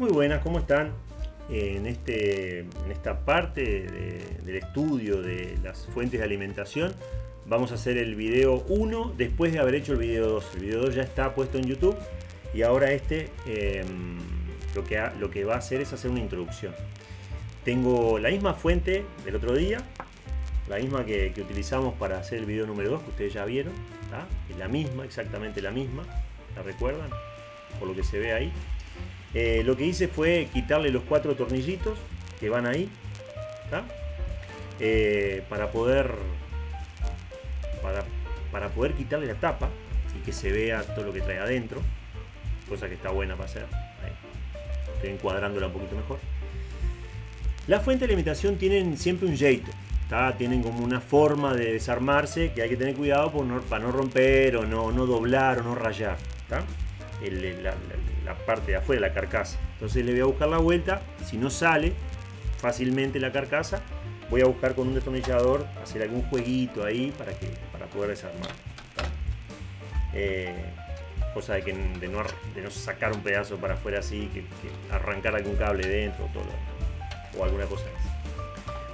Muy buenas, ¿cómo están? En, este, en esta parte del estudio de las fuentes de alimentación vamos a hacer el video 1 después de haber hecho el video 2. El video 2 ya está puesto en YouTube y ahora este em, lo, que lo que va a hacer es hacer una introducción. Tengo la misma fuente del otro día, la misma que, utilizamos para hacer el video número 2 que ustedes ya vieron. Es la misma, exactamente la misma. ¿La recuerdan? Por lo que se ve ahí. Eh, lo que hice fue quitarle los cuatro tornillitos que van ahí. Eh, para poder para, poder quitarle la tapa y que se vea todo lo que trae adentro. Cosa que está buena para hacer. Estoy encuadrándola un poquito mejor. Las fuentes de alimentación tienen siempre un jeito. Tienen como una forma de desarmarse que hay que tener cuidado para no romper o no, no doblar o no rayar. la, parte de afuera, la carcasa. Entonces le voy a buscar la vuelta. Si no sale fácilmente la carcasa, voy a buscar con un destornillador hacer algún jueguito ahí para, que, para poder desarmar. Eh, cosa de, que, de, no, sacar un pedazo para afuera así, que, arrancar algún cable dentro o alguna cosa así.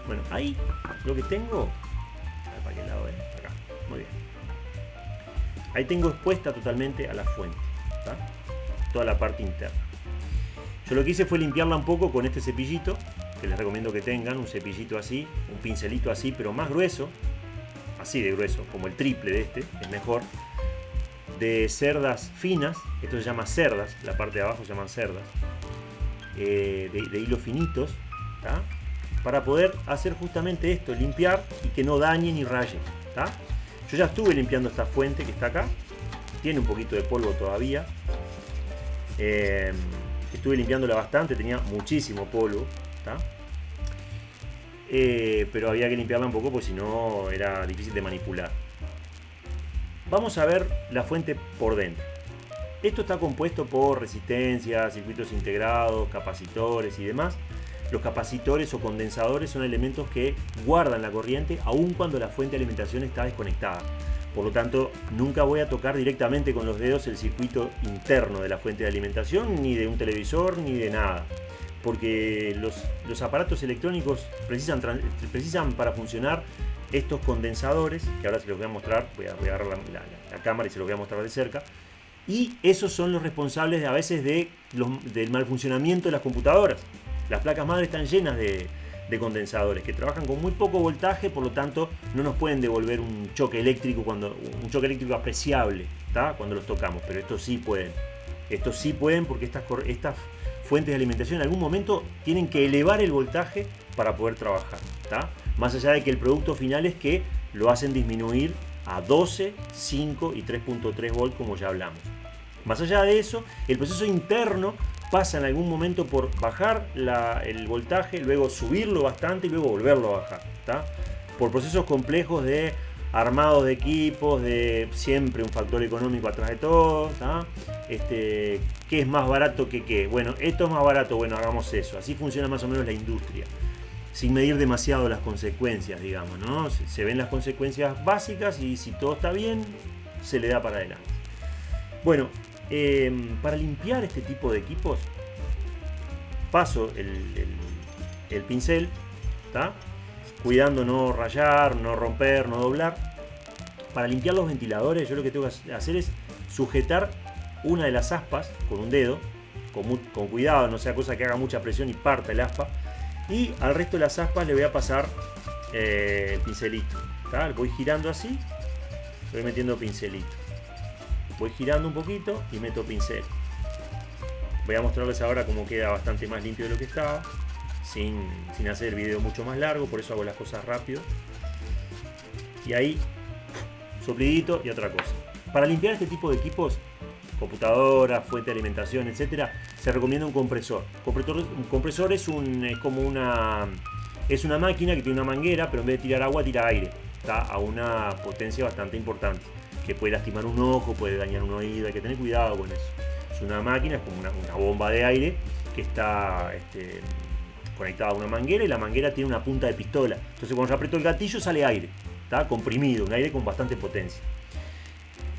Bueno, ahí lo que tengo... ¿Para qué lado es? Acá. Muy bien. Ahí tengo expuesta totalmente a la fuente. Toda la parte interna. Yo lo que hice fue limpiarla un poco con este cepillito, que les recomiendo que tengan, un cepillito así, un pincelito así, pero más grueso, así de grueso, como el triple de este, es mejor, de cerdas finas, esto se llama cerdas, la parte de abajo se llaman cerdas, eh, de, hilos finitos, para poder hacer justamente esto, limpiar y que no dañe ni raye. Yo ya estuve limpiando esta fuente que está acá, tiene un poquito de polvo todavía. Eh, estuve limpiándola bastante, tenía muchísimo polvo. Eh, pero había que limpiarla un poco porque si no era difícil de manipular. Vamos a ver la fuente por dentro. Esto está compuesto por resistencias, circuitos integrados, capacitores y demás. Los capacitores o condensadores son elementos que guardan la corriente aun cuando la fuente de alimentación está desconectada. Por lo tanto, nunca voy a tocar directamente con los dedos el circuito interno de la fuente de alimentación, ni de un televisor, ni de nada. Porque los, aparatos electrónicos precisan, precisan para funcionar estos condensadores, que ahora se los voy a mostrar, voy a, agarrar la, cámara y se los voy a mostrar de cerca, y esos son los responsables a veces de del mal funcionamiento de las computadoras. Las placas madre están llenas de, condensadores que trabajan con muy poco voltaje, por lo tanto no nos pueden devolver un choque eléctrico cuando un choque eléctrico apreciable, cuando los tocamos, pero estos sí pueden. Estos sí pueden porque estas, estas fuentes de alimentación en algún momento tienen que elevar el voltaje para poder trabajar. Más allá de que el producto final es que lo hacen disminuir a 12, 5 y 3.3 volts como ya hablamos. Más allá de eso, el proceso interno pasa en algún momento por bajar el voltaje, luego subirlo bastante y luego volverlo a bajar. Por procesos complejos de armados de equipos, de siempre un factor económico atrás de todo. Este, ¿Qué es más barato que qué? Bueno, esto es más barato, bueno, hagamos eso. Así funciona más o menos la industria. Sin medir demasiado las consecuencias, digamos, ¿no? Se ven las consecuencias básicas y si todo está bien, se le da para adelante. Bueno, Em, para limpiar este tipo de equipos, paso el, pincel, cuidando no rayar, no romper, no doblar. Para limpiar los ventiladores, yo lo que tengo que hacer es sujetar una de las aspas con un dedo, con, cuidado, no sea cosa que haga mucha presión y parta el aspa. Y al resto de las aspas le voy a pasar eh, el pincelito. Voy girando así, voy metiendo pincelito voy girando un poquito y meto pincel. Voy a mostrarles ahora cómo queda bastante más limpio de lo que estaba, sin, hacer el video mucho más largo, por eso hago las cosas rápido. Y ahí, soplidito y otra cosa. Para limpiar este tipo de equipos, computadora, fuente de alimentación, etcétera, se recomienda un compresor. Un compresor es, un, como una, es una máquina que tiene una manguera, pero en vez de tirar agua, tira aire. Está a una potencia bastante importante que puede lastimar un ojo, puede dañar un oído, hay que tener cuidado con eso. Es una máquina, es como una, bomba de aire que está este, conectada a una manguera y la manguera tiene una punta de pistola. Entonces cuando yo aprieto el gatillo sale aire, está comprimido, un aire con bastante potencia.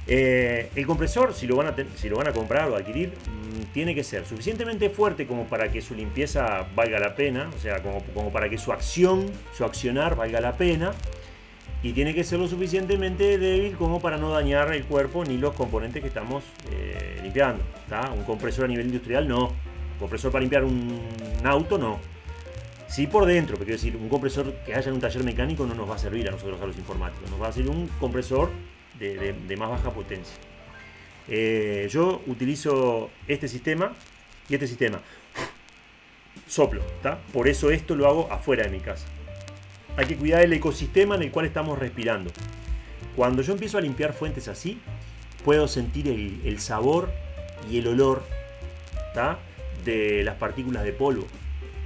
Eh, el compresor, si lo, van a comprar o adquirir, mm, tiene que ser suficientemente fuerte como para que su limpieza valga la pena, o sea, como para que su acción, su accionar valga la pena, y tiene que ser lo suficientemente débil como para no dañar el cuerpo ni los componentes que estamos eh, limpiando. Un compresor a nivel industrial no. Un compresor para limpiar un, auto no. Sí por dentro, pero quiero decir, un compresor que haya en un taller mecánico no nos va a servir a nosotros, a los informáticos. Nos va a servir un compresor de, más baja potencia. Eh, yo utilizo este sistema y este sistema. Soplo. Por eso esto lo hago afuera de mi casa. Hay que cuidar el ecosistema en el cual estamos respirando. Cuando yo empiezo a limpiar fuentes así, puedo sentir el, sabor y el olor de las partículas de polvo.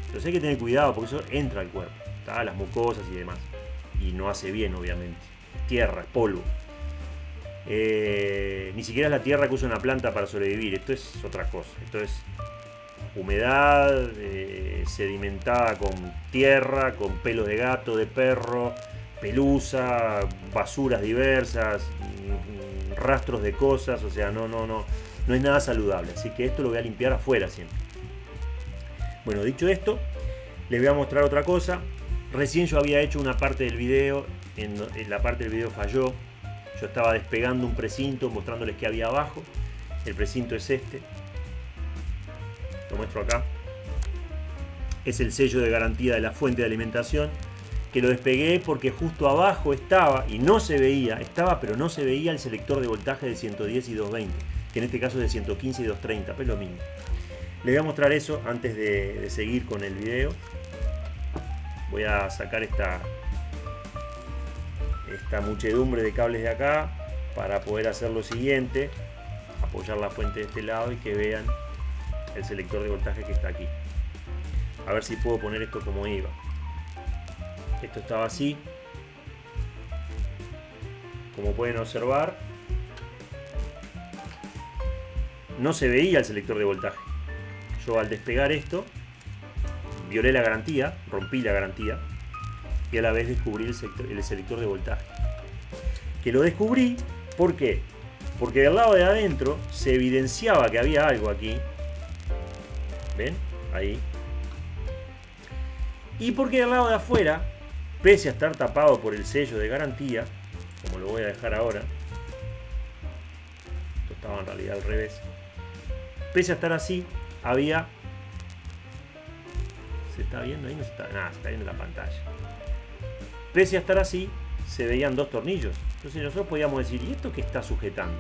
Entonces hay que tener cuidado porque eso entra al cuerpo, las mucosas y demás. Y no hace bien, obviamente. Tierra, polvo. Eh, ni siquiera es la tierra que usa una planta para sobrevivir. Esto es otra cosa. Esto es humedad eh, sedimentada con tierra, con pelos de gato, de perro, pelusa, basuras diversas, mm, rastros de cosas, o sea, no, no, no, no es nada saludable. Así que esto lo voy a limpiar afuera siempre. Bueno, dicho esto, les voy a mostrar otra cosa. Recién yo había hecho una parte del video, en, la parte del video falló. Yo estaba despegando un precinto, mostrándoles qué había abajo. El precinto es este lo muestro acá, es el sello de garantía de la fuente de alimentación, que lo despegué porque justo abajo estaba, y no se veía, estaba pero no se veía el selector de voltaje de 110 y 220, que en este caso es de 115 y 230, pues lo mismo. Les voy a mostrar eso antes de, seguir con el video. Voy a sacar esta, esta muchedumbre de cables de acá para poder hacer lo siguiente, apoyar la fuente de este lado y que vean el selector de voltaje que está aquí. A ver si puedo poner esto como iba. Esto estaba así. Como pueden observar, no se veía el selector de voltaje. Yo al despegar esto, violé la garantía, rompí la garantía y a la vez descubrí el, el selector de voltaje. Que lo descubrí, ¿por qué? Porque del lado de adentro se evidenciaba que había algo aquí ¿Ven? Ahí. Y porque del lado de afuera, pese a estar tapado por el sello de garantía, como lo voy a dejar ahora, esto estaba en realidad al revés, pese a estar así, había... ¿Se está viendo ahí? No se está, nada, se está viendo en la pantalla. Pese a estar así, se veían dos tornillos. Entonces nosotros podíamos decir, ¿y esto qué está sujetando?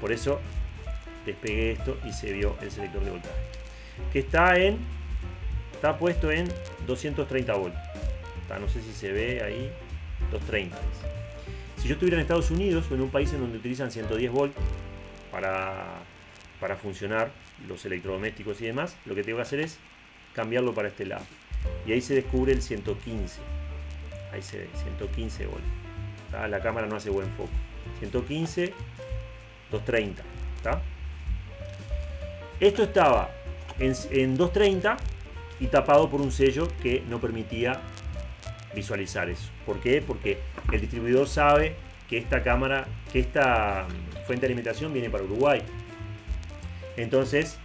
Por eso despegué esto y se vio el selector de voltaje que está en está puesto en 230 volts. No sé si se ve ahí 230 si yo estuviera en Estados Unidos o en un país en donde utilizan 110 volts para, para funcionar los electrodomésticos y demás lo que tengo que hacer es cambiarlo para este lado. Y ahí se descubre el 115 ahí se ve 115 volts. La cámara no hace buen foco. 115 230 esto estaba en, 230 y tapado por un sello que no permitía visualizar eso. ¿Por qué? Porque el distribuidor sabe que esta cámara, que esta mm, fuente de alimentación viene para Uruguay. Entonces,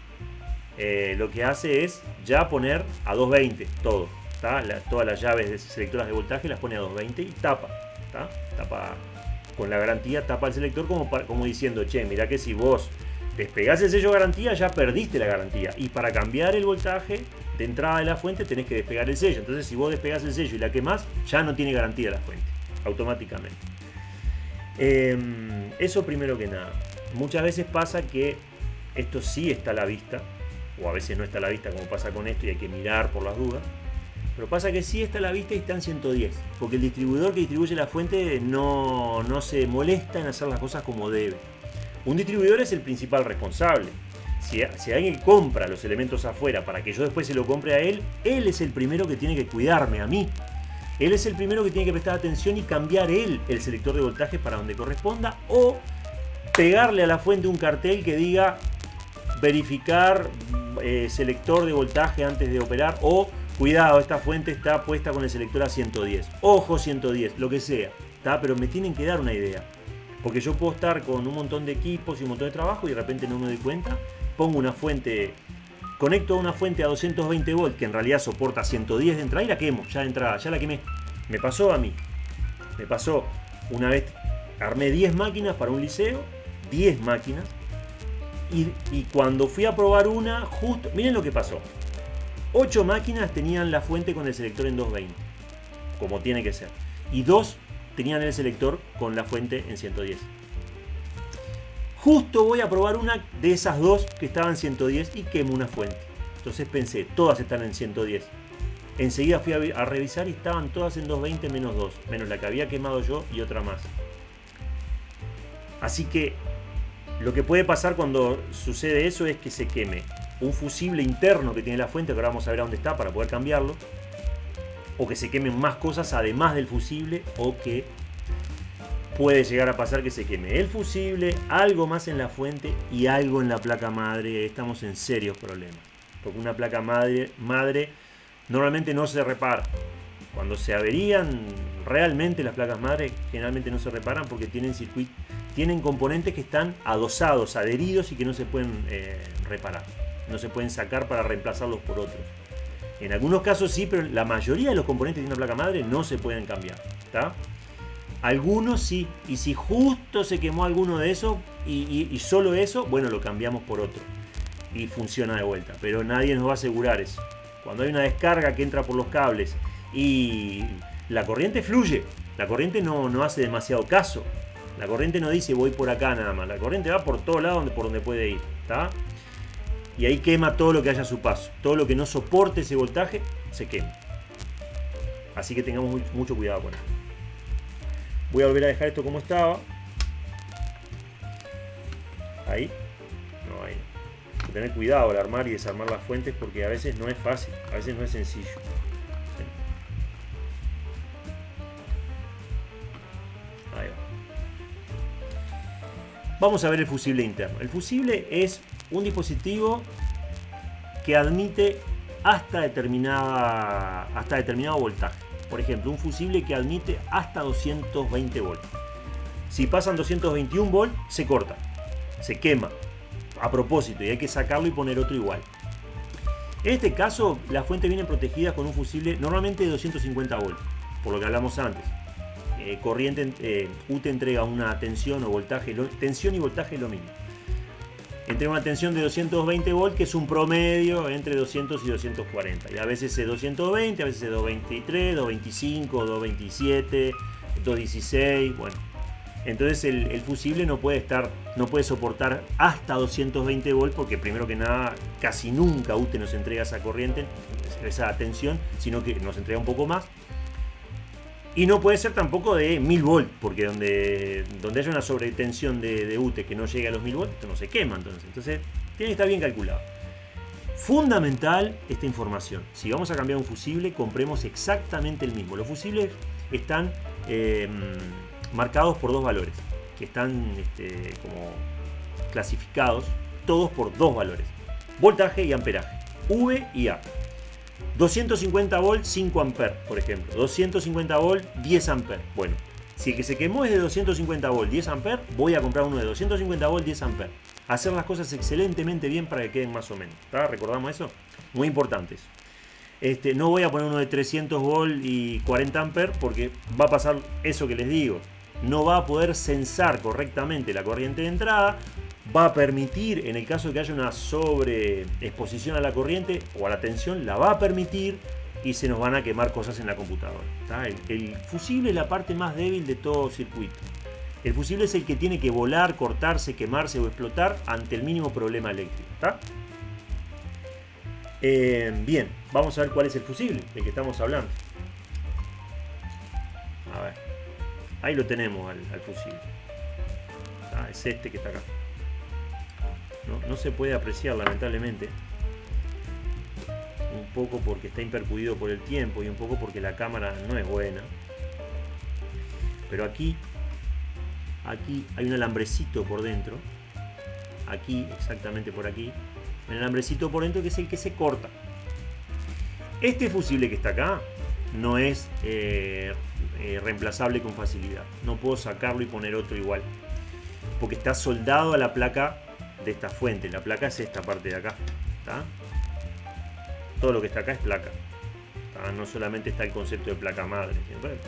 eh, lo que hace es ya poner a 220 todo. todas las llaves de selectoras de voltaje las pone a 220 y tapa. Tapa con la garantía, tapa el selector como, como diciendo, che, mira que si vos despegás el sello garantía, ya perdiste la garantía. Y para cambiar el voltaje de entrada de la fuente tenés que despegar el sello. Entonces si vos despegás el sello y la quemás, ya no tiene garantía la fuente, automáticamente. Em, eso primero que nada. Muchas veces pasa que esto sí está a la vista, o a veces no está a la vista como pasa con esto y hay que mirar por las dudas. Pero pasa que sí está a la vista y está en 110, porque el distribuidor que distribuye la fuente no, no se molesta en hacer las cosas como debe. Un distribuidor es el principal responsable. Si, alguien compra los elementos afuera para que yo después se lo compre a él, él es el primero que tiene que cuidarme a mí. Él es el primero que tiene que prestar atención y cambiar él el selector de voltaje para donde corresponda o pegarle a la fuente un cartel que diga verificar eh, selector de voltaje antes de operar o cuidado, esta fuente está puesta con el selector a 110. Ojo 110, lo que sea. Pero me tienen que dar una idea. Porque yo puedo estar con un montón de equipos y un montón de trabajo y de repente no me doy cuenta pongo una fuente, conecto a una fuente a 220 volts que en realidad soporta 110 de entrada y la quemo, ya de entrada, ya la quemé. Me pasó a mí, me pasó una vez, armé 10 máquinas para un liceo, 10 máquinas, y, y cuando fui a probar una, justo, miren lo que pasó. 8 máquinas tenían la fuente con el selector en 220, como tiene que ser. Y 2 tenían el selector con la fuente en 110. Justo voy a probar una de esas dos que estaban en 110 y quemo una fuente. Entonces pensé, todas están en 110. Enseguida fui a, revisar y estaban todas en 220 menos 2, menos la que había quemado yo y otra más. Así que lo que puede pasar cuando sucede eso es que se queme un fusible interno que tiene la fuente, que ahora vamos a ver a dónde está para poder cambiarlo, o que se quemen más cosas además del fusible, o que puede llegar a pasar que se queme el fusible, algo más en la fuente y algo en la placa madre. Estamos en serios problemas. Porque una placa madre, normalmente no se repara. Cuando se averían realmente las placas madre, generalmente no se reparan porque tienen circuitos, tienen componentes que están adosados, adheridos y que no se pueden eh, reparar no se pueden sacar para reemplazarlos por otros. En algunos casos sí, pero la mayoría de los componentes de una placa madre no se pueden cambiar. Algunos sí, y si justo se quemó alguno de esos y, solo eso, bueno, lo cambiamos por otro y funciona de vuelta. Pero nadie nos va a asegurar eso. Cuando hay una descarga que entra por los cables y la corriente fluye, la corriente no, no hace demasiado caso. La corriente no dice voy por acá nada más. La corriente va por todo lado por donde puede ir. ¿está? Y ahí quema todo lo que haya a su paso. Todo lo que no soporte ese voltaje se quema. Así que tengamos mucho cuidado con esto. Voy a volver a dejar esto como estaba. Ahí. No, ahí. Hay que tener cuidado al armar y desarmar las fuentes porque a veces no es fácil, a veces no es sencillo. Vamos a ver el fusible interno. El fusible es un dispositivo que admite hasta, determinada, hasta determinado voltaje. Por ejemplo, un fusible que admite hasta 220 volts. Si pasan 221 volts, se corta, se quema a propósito y hay que sacarlo y poner otro igual. En este caso, las fuentes vienen protegidas con un fusible normalmente de 250 volts, por lo que hablamos antes. Eh, corriente eh, entrega una tensión o voltaje, tensión y voltaje es lo mismo entre una tensión de 220 volts, que es un promedio entre 200 y 240. Y a veces es 220, a veces es 223, 225, 227, 216, bueno. Entonces el, fusible no puede estar, no puede soportar hasta 220 volts porque primero que nada casi nunca UTE nos entrega esa corriente, esa tensión, sino que nos entrega un poco más. Y no puede ser tampoco de 1000 volts, porque donde, donde haya una sobretensión de, de UTE que no llegue a los 1000 volts, esto no se quema entonces. Entonces, tiene que estar bien calculado. Fundamental esta información. Si vamos a cambiar un fusible, compremos exactamente el mismo. Los fusibles están eh, marcados por dos valores, que están este, como clasificados, todos por dos valores. Voltaje y amperaje. V y A. 250 volts 5 amperes, por ejemplo. 250 volts 10 amperes. Bueno, si el que se quemó es de 250 volts 10 amperes, voy a comprar uno de 250 volts 10 amperes. Hacer las cosas excelentemente bien para que queden más o menos. ¿Recordamos eso? Muy importantes. Este, no voy a poner uno de 300 volts y 40 amperes porque va a pasar eso que les digo. No va a poder censar correctamente la corriente de entrada, va a permitir, en el caso de que haya una sobreexposición a la corriente o a la tensión, la va a permitir y se nos van a quemar cosas en la computadora. El, fusible es la parte más débil de todo circuito. El fusible es el que tiene que volar, cortarse, quemarse o explotar ante el mínimo problema eléctrico. Eh, bien, vamos a ver cuál es el fusible del que estamos hablando. A ver, ahí lo tenemos al, fusible. es este que está acá no, se puede apreciar lamentablemente. Un poco porque está impercudido por el tiempo y un poco porque la cámara no es buena. Pero aquí aquí hay un alambrecito por dentro. Aquí exactamente por aquí. Un alambrecito por dentro que es el que se corta. Este fusible que está acá no es eh, eh, reemplazable con facilidad. No puedo sacarlo y poner otro igual porque está soldado a la placa de esta fuente. La placa es esta parte de acá. Todo lo que está acá es placa. No solamente está el concepto de placa madre.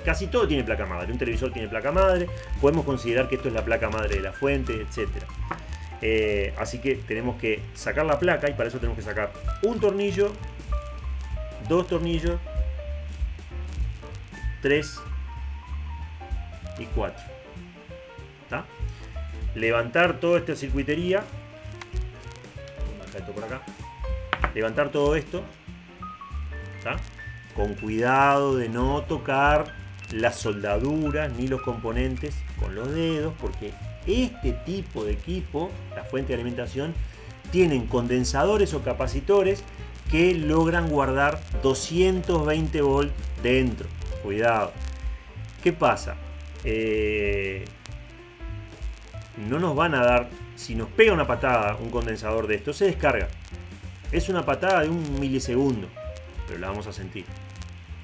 casi todo tiene placa madre. Un televisor tiene placa madre. Podemos considerar que esto es la placa madre de la fuente, etc. Eh, así que tenemos que sacar la placa y para eso tenemos que sacar un tornillo, dos tornillos, tres y cuatro. Levantar toda esta circuitería. Esto por acá. Levantar todo esto. Con cuidado de no tocar las soldaduras ni los componentes con los dedos porque este tipo de equipo, la fuente de alimentación, tienen condensadores o capacitores que logran guardar 220 volts dentro. Cuidado. ¿Qué pasa? Eh, no nos van a dar, si nos pega una patada un condensador de esto, se descarga. Es una patada de un milisegundo, pero la vamos a sentir.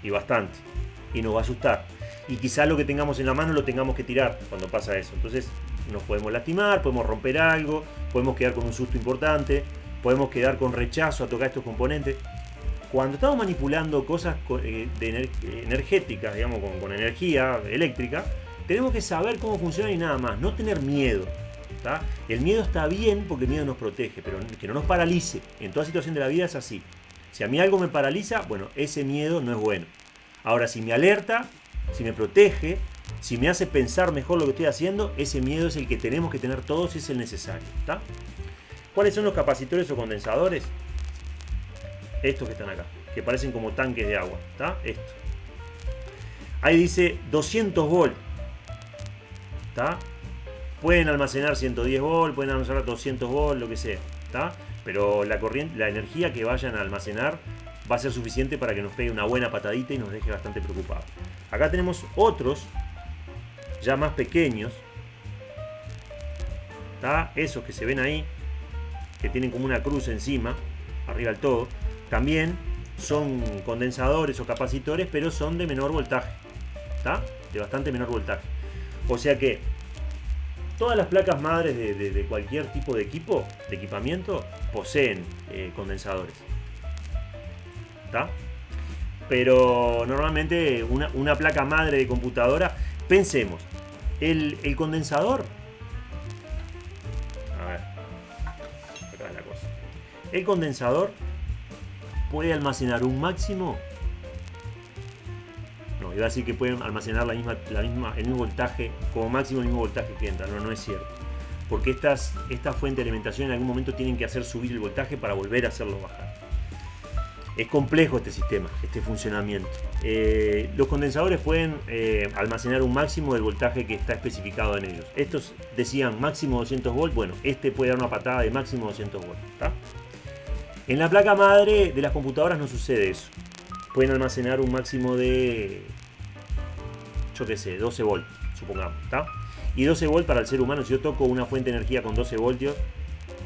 Y bastante. Y nos va a asustar. Y quizá lo que tengamos en la mano lo tengamos que tirar cuando pasa eso. Entonces nos podemos lastimar, podemos romper algo, podemos quedar con un susto importante, podemos quedar con rechazo a tocar estos componentes. Cuando estamos manipulando cosas eh, energéticas, digamos, con, energía eléctrica, tenemos que saber cómo funciona y nada más, no tener miedo. El miedo está bien porque el miedo nos protege, pero que no nos paralice. En toda situación de la vida es así. Si a mí algo me paraliza, bueno, ese miedo no es bueno. Ahora, si me alerta, si me protege, si me hace pensar mejor lo que estoy haciendo, ese miedo es el que tenemos que tener todos y es el necesario. ¿Cuáles son los capacitores o condensadores? Estos que están acá, que parecen como tanques de agua. Esto. Ahí dice 200 volt. Pueden almacenar 110 volt, pueden almacenar 200 volt, lo que sea. Pero la, corriente, la energía que vayan a almacenar va a ser suficiente para que nos pegue una buena patadita y nos deje bastante preocupados. Acá tenemos otros ya más pequeños. Esos que se ven ahí, que tienen como una cruz encima, arriba del todo, también son condensadores o capacitores, pero son de menor voltaje. De bastante menor voltaje. O sea que todas las placas madres de, cualquier tipo de equipo, de equipamiento, poseen eh, condensadores. Pero normalmente una, una placa madre de computadora, pensemos, el, condensador. A ver. Acá la cosa. El condensador puede almacenar un máximo. No, iba a decir que puede almacenar la misma, la misma, el mismo voltaje, como máximo el mismo voltaje que entra. No, no es cierto. Porque estas, esta fuente de alimentación en algún momento tienen que hacer subir el voltaje para volver a hacerlo bajar. Es complejo este sistema, este funcionamiento. Eh, los condensadores pueden eh, almacenar un máximo del voltaje que está especificado en ellos. Estos decían máximo 200 volts, bueno, este puede dar una patada de máximo 200 volts. En la placa madre de las computadoras no sucede eso. Pueden almacenar un máximo de, qué sé, 12 volts, supongamos. Y 12 volts para el ser humano, si yo toco una fuente de energía con 12 voltios,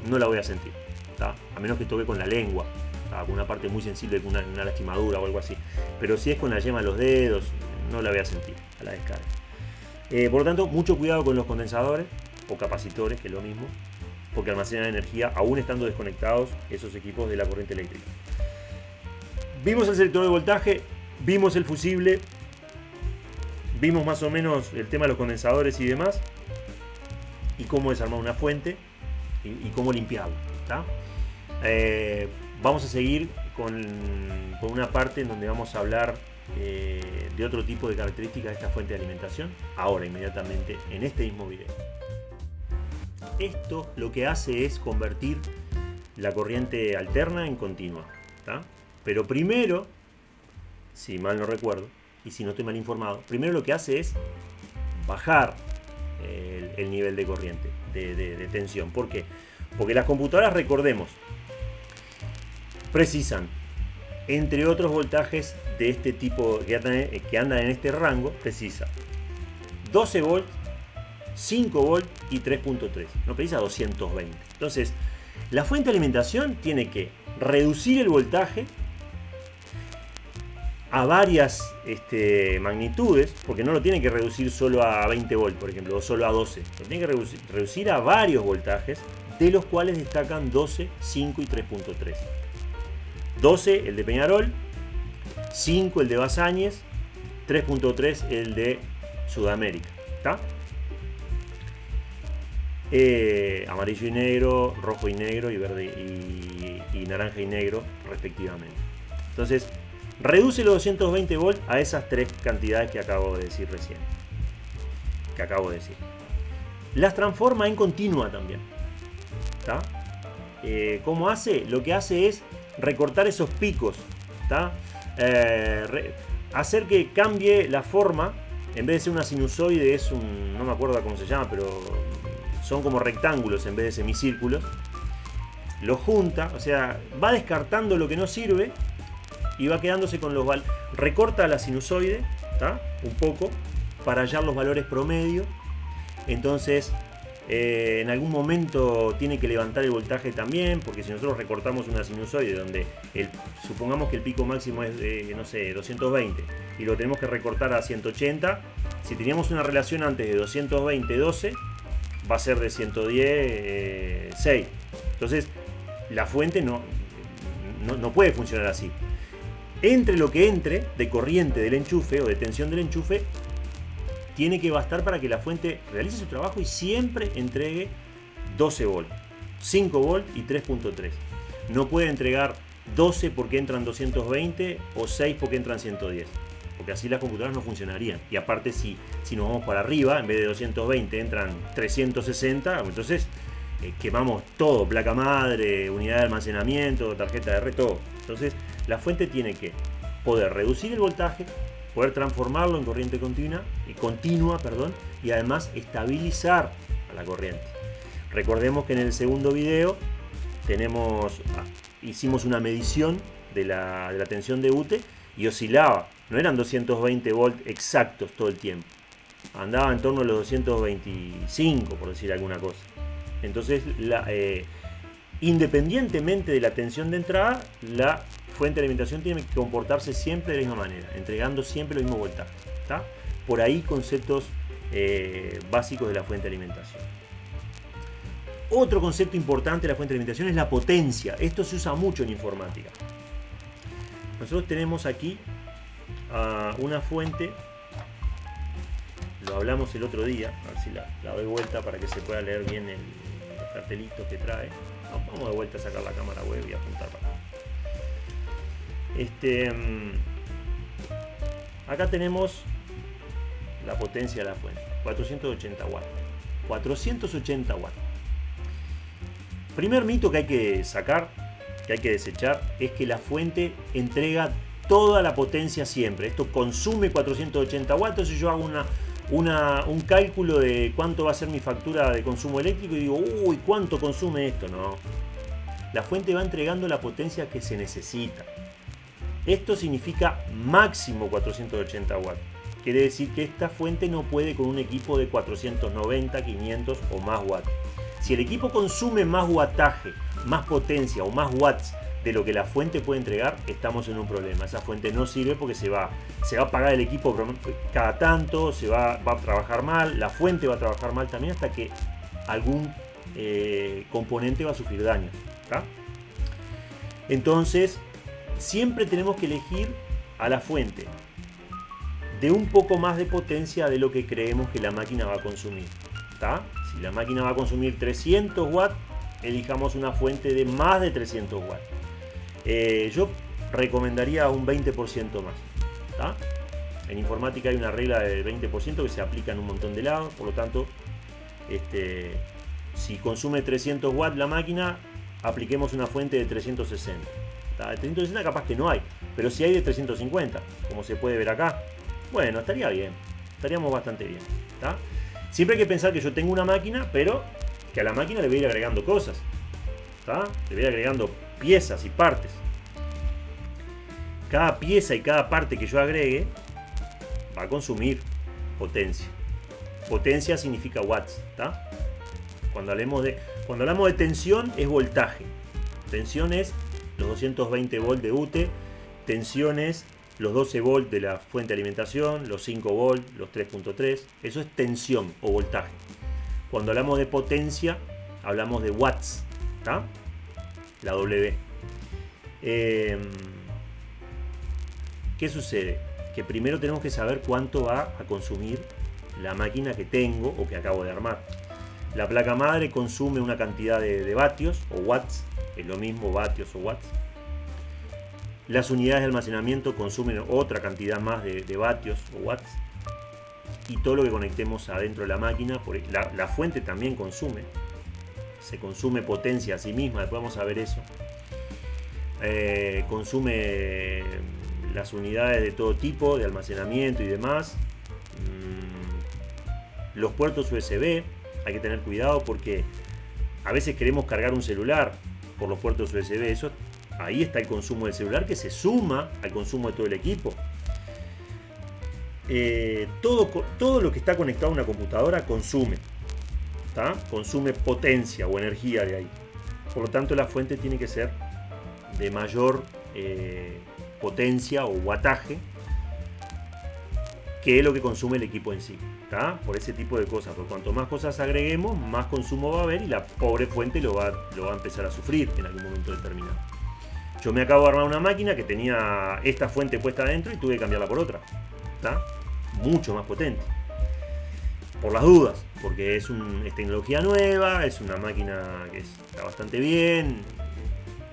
no la voy a sentir. A menos que toque con la lengua con una parte muy sensible, con una, lastimadura o algo así. Pero si es con la yema de los dedos, no la voy a sentir a la descarga. Eh, por lo tanto, mucho cuidado con los condensadores o capacitores, que es lo mismo, porque almacenan energía aún estando desconectados esos equipos de la corriente eléctrica. Vimos el selector de voltaje, vimos el fusible, vimos más o menos el tema de los condensadores y demás, y cómo desarmar una fuente y, cómo limpiarla. Eh, Vamos a seguir con, una parte en donde vamos a hablar eh, de otro tipo de características de esta fuente de alimentación, ahora inmediatamente en este mismo video. Esto lo que hace es convertir la corriente alterna en continua. Pero primero, si mal no recuerdo, y si no estoy mal informado, primero lo que hace es bajar el, nivel de corriente, de, tensión. ¿Por qué? Porque las computadoras, recordemos, precisan, entre otros voltajes de este tipo que andan, en este rango, precisa 12 volts, 5 volts y 3.3. No precisa 220. Entonces, la fuente de alimentación tiene que reducir el voltaje a varias este, magnitudes, porque no lo tiene que reducir solo a 20 volts, por ejemplo, o solo a 12. Lo tiene que reducir, a varios voltajes de los cuales destacan 12, 5 y 3.3. 12 el de Peñarol, 5 el de Basáñez, 3.3 el de Sudamérica. ¿Está? Eh, amarillo y negro, rojo y negro y verde y, naranja y negro respectivamente. Entonces, reduce los 220 volts a esas tres cantidades que acabo de decir recién. Que acabo de decir. Las transforma en continua también. ¿Está? Eh, ¿Cómo hace? Lo que hace es recortar esos picos. ¿Está? Eh, hacer que cambie la forma. En vez de ser una sinusoide, es un. No me acuerdo cómo se llama, pero son como rectángulos en vez de semicírculos. Lo junta, o sea, va descartando lo que no sirve y va quedándose con los valores. Recorta la sinusoide, ¿está? Un poco, para hallar los valores promedio. Entonces, eh, en algún momento tiene que levantar el voltaje también, porque si nosotros recortamos una sinusoide donde el, supongamos que el pico máximo es de, no sé, 220 y lo tenemos que recortar a 180, si teníamos una relación antes de 220-12, va a ser de 110, 6. Entonces, la fuente no, no, puede funcionar así. Entre lo que entre de corriente del enchufe o de tensión del enchufe, tiene que bastar para que la fuente realice su trabajo y siempre entregue 12 volt, 5 volt y 3.3. No puede entregar 12 porque entran 220 o 6 porque entran 110 porque así las computadoras no funcionarían. Y aparte, si, si nos vamos para arriba, en vez de 220 entran 360, entonces eh, quemamos todo, placa madre, unidad de almacenamiento, tarjeta de red, todo. Entonces, la fuente tiene que poder reducir el voltaje, poder transformarlo en corriente continua, y continua perdón, y además estabilizar a la corriente. Recordemos que en el segundo video tenemos, ah, hicimos una medición de la, de la tensión de UTE y oscilaba no eran 220 volts exactos todo el tiempo. Andaba en torno a los 225, por decir alguna cosa. Entonces, eh, independientemente de la tensión de entrada, la fuente de alimentación tiene que comportarse siempre de la misma manera, entregando siempre el mismo voltaje. Por ahí conceptos eh, básicos de la fuente de alimentación. Otro concepto importante de la fuente de alimentación es la potencia. Esto se usa mucho en informática. Nosotros tenemos aquí una fuente. Lo hablamos el otro día. A ver si la, doy vuelta para que se pueda leer bien el, los cartelitos que trae. Vamos de vuelta a sacar la cámara web y apuntar para acá. Este, mm, acá tenemos la potencia de la fuente. 480 watts. 480 watts. Primer mito que hay que sacar, que hay que desechar, es que la fuente entrega toda la potencia siempre. Esto consume 480 watts, y yo hago una, un cálculo de cuánto va a ser mi factura de consumo eléctrico y digo, uy, ¿cuánto consume esto? No. La fuente va entregando la potencia que se necesita. Esto significa máximo 480 watts. Quiere decir que esta fuente no puede con un equipo de 490, 500 o más watts. Si el equipo consume más wattaje, más potencia o más watts de lo que la fuente puede entregar, estamos en un problema. Esa fuente no sirve porque se va, se va a apagar el equipo cada tanto, se va, a trabajar mal, la fuente va a trabajar mal también hasta que algún eh, componente va a sufrir daño. Entonces, siempre tenemos que elegir a la fuente de un poco más de potencia de lo que creemos que la máquina va a consumir. Si la máquina va a consumir 300 watts, elijamos una fuente de más de 300 watts. Eh, yo recomendaría un 20% más. En informática hay una regla del 20% que se aplica en un montón de lados, por lo tanto, este, si consume 300 watts la máquina, apliquemos una fuente de 360. De 360 capaz que no hay, pero si hay de 350, como se puede ver acá, bueno, estaría bien, estaríamos bastante bien. Siempre hay que pensar que yo tengo una máquina, pero que a la máquina le voy a ir agregando cosas. Le voy a ir agregando piezas y partes. Cada pieza y cada parte que yo agregue va a consumir potencia. Potencia significa watts, Cuando hablamos de, cuando hablamos de tensión es voltaje. Tensión es los 220 volts de UTE, tensión es los 12 volts de la fuente de alimentación, los 5 volts, los 3.3, eso es tensión o voltaje. Cuando hablamos de potencia, hablamos de watts, La W. Em, ¿Qué sucede? Que primero tenemos que saber cuánto va a consumir la máquina que tengo o que acabo de armar. La placa madre consume una cantidad de, vatios o watts, es lo mismo vatios o watts. Las unidades de almacenamiento consumen otra cantidad más de, vatios o watts. Y todo lo que conectemos adentro de la máquina, la, la fuente también consume. Se consume potencia a sí misma, después vamos a ver eso. Eh, consume las unidades de todo tipo, de almacenamiento y demás. Mm, los puertos USB, hay que tener cuidado porque a veces queremos cargar un celular por los puertos USB. Eso, ahí está el consumo del celular que se suma al consumo de todo el equipo. Eh, todo, todo lo que está conectado a una computadora consume. Consume potencia o energía de ahí. Por lo tanto, la fuente tiene que ser de mayor eh, potencia o wattaje que lo que consume el equipo en sí. Por ese tipo de cosas. Porque cuanto más cosas agreguemos, más consumo va a haber y la pobre fuente lo va, lo va a empezar a sufrir en algún momento determinado. Yo me acabo de armar una máquina que tenía esta fuente puesta adentro y tuve que cambiarla por otra. Mucho más potente. Por las dudas, porque es, un, tecnología nueva, es una máquina que está bastante bien,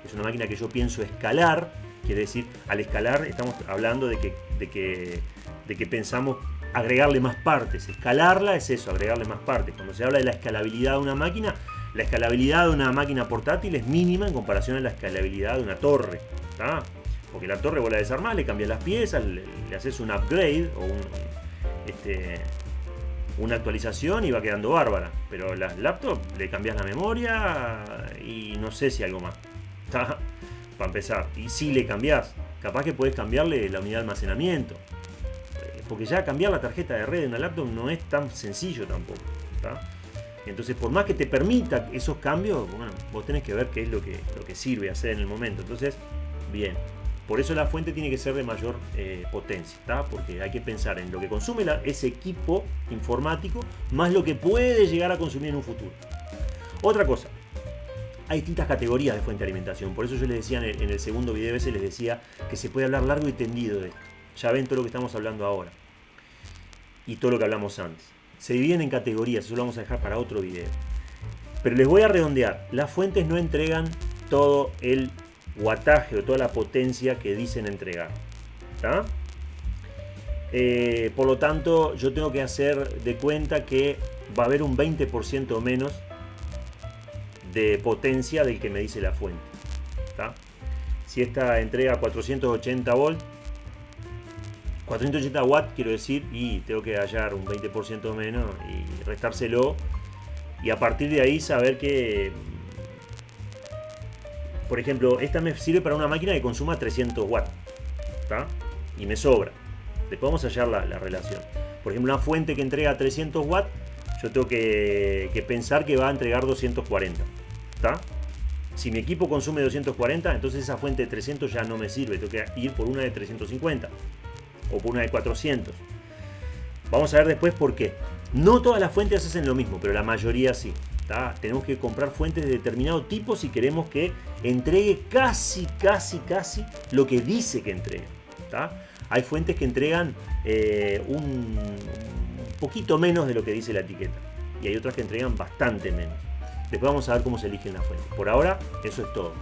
es una máquina que yo pienso escalar, quiere decir, al escalar estamos hablando de que, de que, pensamos agregarle más partes. Escalarla es eso, agregarle más partes. Cuando se habla de la escalabilidad de una máquina, la escalabilidad de una máquina portátil es mínima en comparación a la escalabilidad de una torre. Porque la torre vos la desarmás, le cambias las piezas, le, haces un upgrade o este, una actualización y va quedando bárbara. Pero las laptops le cambias la memoria y no sé si algo más. Para empezar. Y si le cambias, capaz que puedes cambiarle la unidad de almacenamiento porque ya cambiar la tarjeta de red de una laptop no es tan sencillo tampoco. Entonces, por más que te permita esos cambios, bueno, vos tenés que ver qué es lo que, lo que sirve hacer en el momento. Entonces, bien. Por eso la fuente tiene que ser de mayor eh, potencia, porque hay que pensar en lo que consume ese equipo informático más lo que puede llegar a consumir en un futuro. Otra cosa, hay distintas categorías de fuente de alimentación. Por eso yo les decía en el, segundo video ese, les decía que se puede hablar largo y tendido de esto. Ya ven todo lo que estamos hablando ahora y todo lo que hablamos antes. Se dividen en categorías, eso lo vamos a dejar para otro video. Pero les voy a redondear, las fuentes no entregan todo el wattaje o toda la potencia que dicen entregar. Eh, por lo tanto, yo tengo que hacer de cuenta que va a haber un 20% menos de potencia del que me dice la fuente. Si esta entrega 480 volts, 480 watts quiero decir y tengo que hallar un 20% menos y restárselo y a partir de ahí saber que por ejemplo esta me sirve para una máquina que consuma 300 watts y me sobra después vamos a hallar la, relación por ejemplo una fuente que entrega 300 watts yo tengo que, pensar que va a entregar 240 si mi equipo consume 240 entonces esa fuente de 300 ya no me sirve tengo que ir por una de 350 o por una de 400. Vamos a ver después por qué. No todas las fuentes hacen lo mismo, pero la mayoría sí. Tenemos que comprar fuentes de determinado tipo si queremos que entregue casi, casi, casi lo que dice que entrega. Hay fuentes que entregan eh, un poquito menos de lo que dice la etiqueta. Y hay otras que entregan bastante menos. Después vamos a ver cómo se eligen las fuentes. Por ahora, eso es todo.